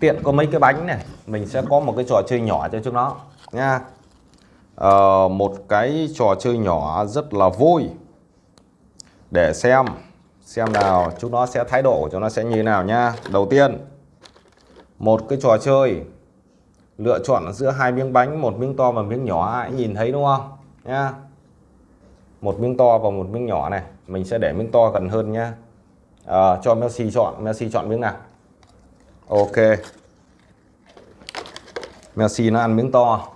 tiện có mấy cái bánh này mình sẽ có một cái trò chơi nhỏ cho chúng nó nha. Ờ, một cái trò chơi nhỏ rất là vui. Để xem xem nào chúng nó sẽ thái độ của chúng nó sẽ như thế nào nha. Đầu tiên một cái trò chơi lựa chọn giữa hai miếng bánh một miếng to và miếng nhỏ ai nhìn thấy đúng không? Nha. Một miếng to và một miếng nhỏ này mình sẽ để miếng to gần hơn nhá à, ờ, cho Messi chọn Messi chọn miếng nào? Ok. Messi nó ăn miếng to.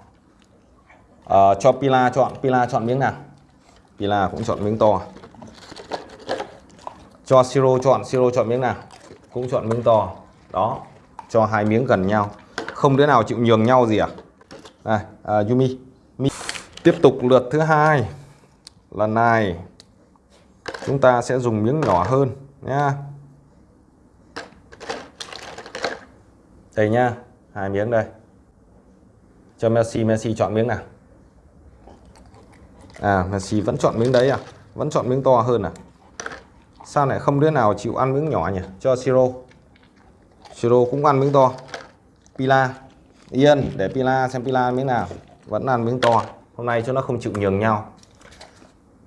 À, cho Pila chọn. Pila chọn miếng nào? Pila cũng chọn miếng to. Cho Siro chọn. Siro chọn miếng nào? Cũng chọn miếng to. Đó. Cho hai miếng gần nhau. Không đứa nào chịu nhường nhau gì à? Này à, Yumi. Mi. tiếp tục lượt thứ hai. Lần này chúng ta sẽ dùng miếng nhỏ hơn nhá. Đây nhá, hai miếng đây. Cho Messi Messi chọn miếng nào? À Messi vẫn chọn miếng đấy à? Vẫn chọn miếng to hơn à? Sao lại không đứa nào chịu ăn miếng nhỏ nhỉ? Cho Siro. Siro cũng ăn miếng to. Pila. Yên, để Pila xem Pila ăn miếng nào. Vẫn ăn miếng to. Hôm nay cho nó không chịu nhường nhau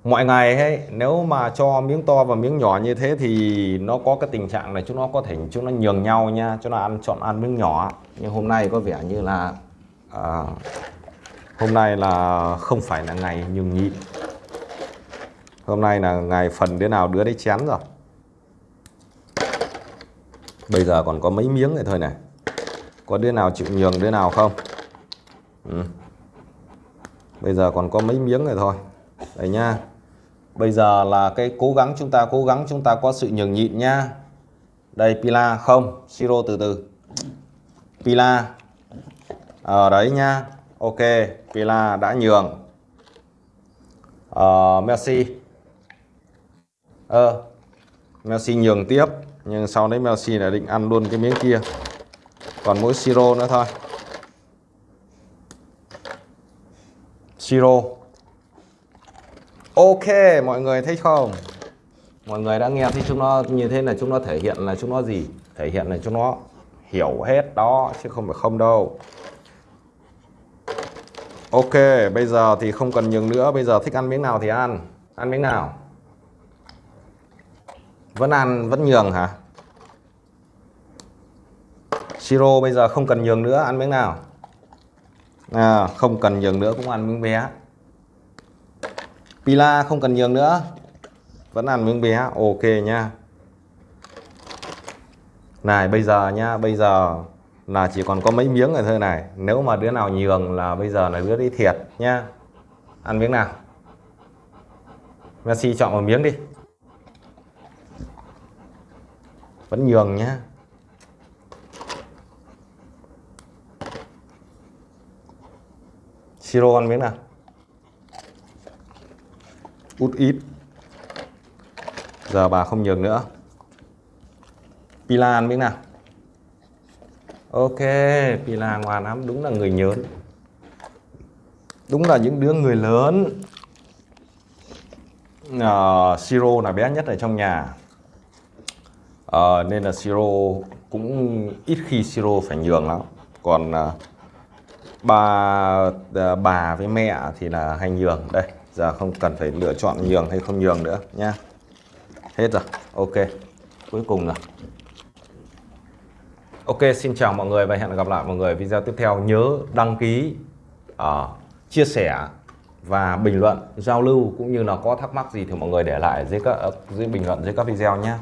mọi ngày ấy nếu mà cho miếng to và miếng nhỏ như thế thì nó có cái tình trạng này chúng nó có thể chúng nó nhường nhau nha cho nó ăn chọn ăn miếng nhỏ. Nhưng hôm nay có vẻ như là à, hôm nay là không phải là ngày nhường nhịn hôm nay là ngày phần đứa nào đứa đấy chén rồi. Bây giờ còn có mấy miếng này thôi này. Có đứa nào chịu nhường đứa nào không? Ừ. bây giờ còn có mấy miếng này thôi. Đây nha bây giờ là cái cố gắng chúng ta cố gắng chúng ta có sự nhường nhịn nha. Đây Pila không Siro từ từ. Pila. Ở à, đấy nha. Ok Pila đã nhường. Uh, Messi. Ờ Messi nhường tiếp nhưng sau đấy Messi lại định ăn luôn cái miếng kia. Còn mỗi Siro nữa thôi. Siro Ok mọi người thấy không? Mọi người đã nghe thấy chúng nó như thế là chúng nó thể hiện là chúng nó gì? Thể hiện là chúng nó hiểu hết đó chứ không phải không đâu. Ok bây giờ thì không cần nhường nữa Bây giờ thích ăn miếng nào thì ăn. Ăn miếng nào? Vẫn ăn vẫn nhường hả? Siro bây giờ không cần nhường nữa ăn miếng nào? À, Không cần nhường nữa cũng ăn miếng bé. Pila không cần nhường nữa. Vẫn ăn miếng bé, Ok nha. Này, bây giờ nha, Bây giờ là chỉ còn có mấy miếng rồi thôi này. Nếu mà đứa nào nhường là bây giờ là đứa đi thiệt nha. Ăn miếng nào? Messi chọn một miếng đi. Vẫn nhường nhá. Siro ăn miếng nào? Út ít. Giờ bà không nhường nữa. Pilan biết nào? Ok Pilan ngoan lắm đúng là người nhớn đúng là những đứa người lớn. Uh, Siro là bé nhất ở trong nhà. Uh, nên là Siro cũng ít khi Siro phải nhường lắm. Còn uh, bà uh, bà với mẹ thì là hay nhường. Đây giờ không cần phải lựa chọn nhường hay không nhường nữa nha hết rồi. Ok. Cuối cùng rồi ok xin chào mọi người và hẹn gặp lại mọi người video tiếp theo. Nhớ đăng ký uh, chia sẻ và bình luận giao lưu cũng như là có thắc mắc gì thì mọi người để lại dưới các dưới bình luận dưới các video nhé uh,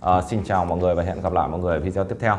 ờ, xin chào mọi người và hẹn gặp lại mọi người video tiếp theo.